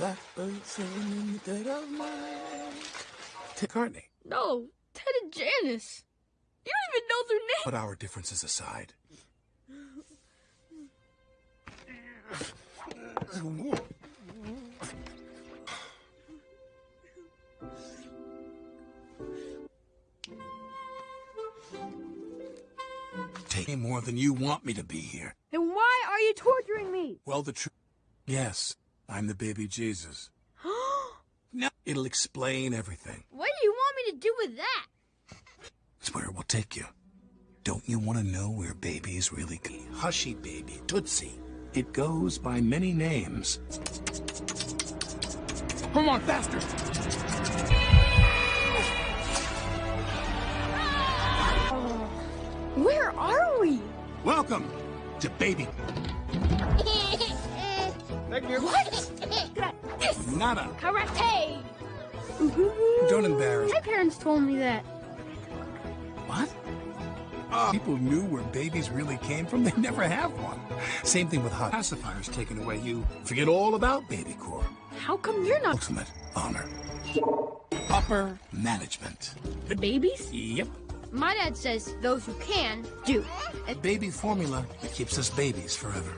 Blackbird singing in the dead of night. Ted Cartney. No, Ted and Janice. You don't even know their name. Put our differences aside. Take me more than you want me to be here. Then why are you torturing me? Well, the truth. Yes, I'm the baby Jesus. No, it'll explain everything. what do you want me to do with that? It's where it will take you. Don't you want to know where babies really go? Hushy baby, Tootsie. It goes by many names. Come on, faster! Where are we? Welcome to baby. What? Yes! Nada. Karate! Don't embarrass. My parents told me that. What? Uh, people knew where babies really came from. They never have one. Same thing with hot pacifiers taken away. You forget all about BabyCorp. How come you're not Ultimate honor. Upper management. The babies? Yep. My dad says those who can do. Baby formula that keeps us babies forever.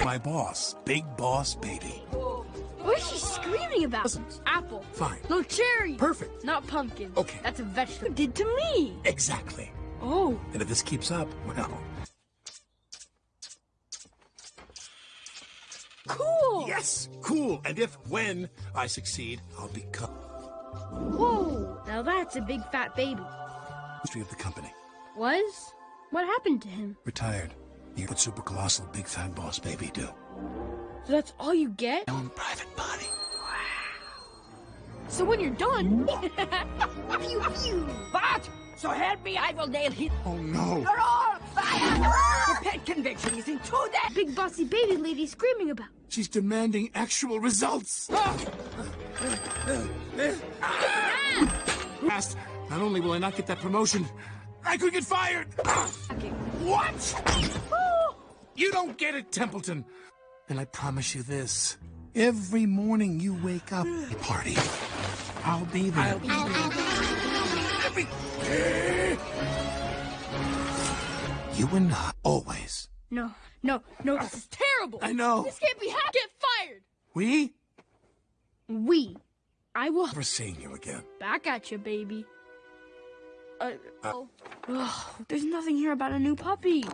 My boss, big boss baby. what is she screaming about? Doesn't. Apple. Fine. No cherry. Perfect. Not pumpkin. Okay. That's a vegetable. You did to me. Exactly. Oh. And if this keeps up, well, Cool. yes, cool. And if, when I succeed, I'll become Whoa. Now that's a big fat baby. history of the company. Was? What happened to him? Retired. You what super colossal big fat boss baby do? So that's all you get? My own private body. Wow. So when you're done. pew pew. But, so help me, I will nail him. Oh no. You're all fired! The pet conviction is into that. Big bossy baby lady screaming about. She's demanding actual results. Fast. Not only will I not get that promotion, I could get fired. What? You don't get it, Templeton. And I promise you this. Every morning you wake up, party. I'll be there. Every... You and I, always. No, no, no, this is terrible. I know. This can't be happening. Get fired. We? We. I will Never seeing you again. back at you, baby. Uh, oh. Ugh, there's nothing here about a new puppy.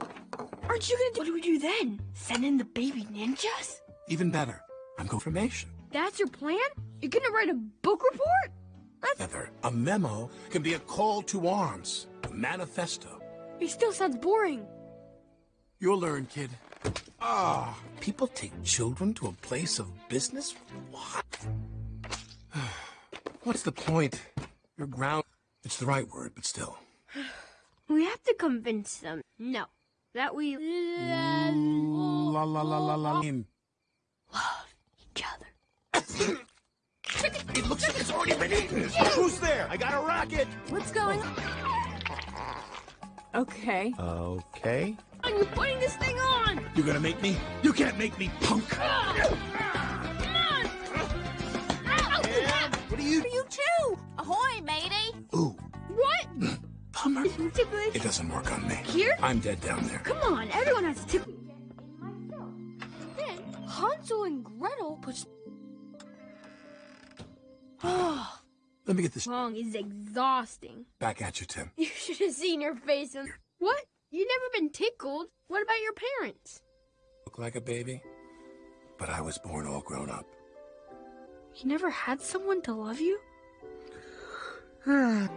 Aren't you gonna do? What do we do then? Send in the baby ninjas? Even better. I'm confirmation. That's your plan? You're gonna write a book report? That's. Heather, a memo can be a call to arms, a manifesto. It still sounds boring. You'll learn, kid. Ah, people take children to a place of business? What? What's the point? You're ground. It's the right word, but still. We have to convince them. No, that we La la la la la. In. each other. It looks like it's already been eaten. Who's there? I got a rocket. What's going on? Okay. Okay. Are You're putting this thing on. You gonna make me? You can't make me, punk. Ah, come on. Ow. What are you? You too! Ahoy, matey! Ooh, What? bummer. Ticklish. It doesn't work on me. Here? I'm dead down there. Come on, everyone has to tickle. Then Hansel and Gretel push. Let me get this song is exhausting. back at you, Tim. You should have seen your face. When... What? You never been tickled? What about your parents? Look like a baby, but I was born all grown up. You never had someone to love you? Ah,